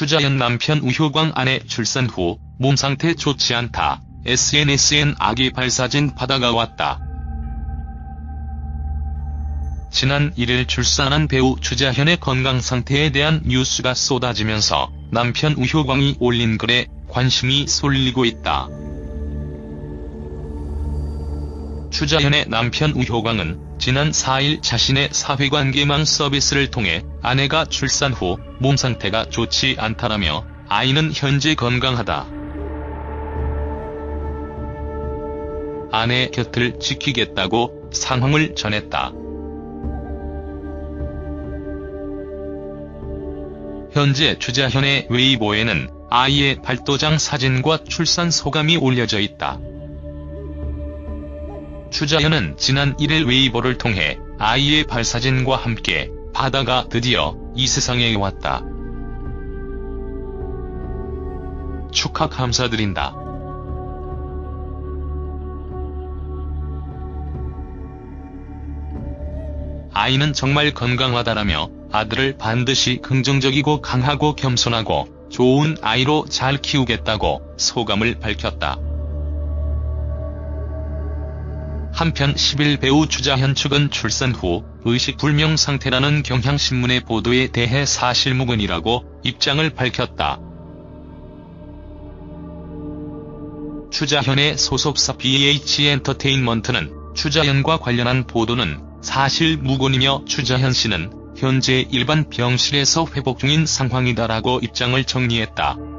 추자연 남편 우효광 아내 출산 후 몸 상태 좋지 않다. SNS엔 아기 발사진 받아가 왔다. 지난 1일 출산한 배우 추자현의 건강 상태에 대한 뉴스가 쏟아지면서 남편 우효광이 올린 글에 관심이 쏠리고 있다. 추자현의 남편 우효광은 지난 4일 자신의 사회관계망 서비스를 통해 아내가 출산 후 몸 상태가 좋지 않다라며 아이는 현재 건강하다. 아내 곁을 지키겠다고 상황을 전했다. 현재 추자현의 웨이보에는 아이의 발도장 사진과 출산 소감이 올려져 있다. 추자현은 지난 1일 웨이보를 통해 아이의 발사진과 함께 바다가 드디어 이 세상에 왔다. 축하 감사드린다. 아이는 정말 건강하다라며 아들을 반드시 긍정적이고 강하고 겸손하고 좋은 아이로 잘 키우겠다고 소감을 밝혔다. 한편 10일 배우 추자현 측은 출산 후 의식불명 상태라는 경향신문의 보도에 대해 사실무근이라고 입장을 밝혔다. 추자현의 소속사 BH엔터테인먼트는 추자현과 관련한 보도는 사실무근이며 추자현 씨는 현재 일반 병실에서 회복 중인 상황이다라고 입장을 정리했다.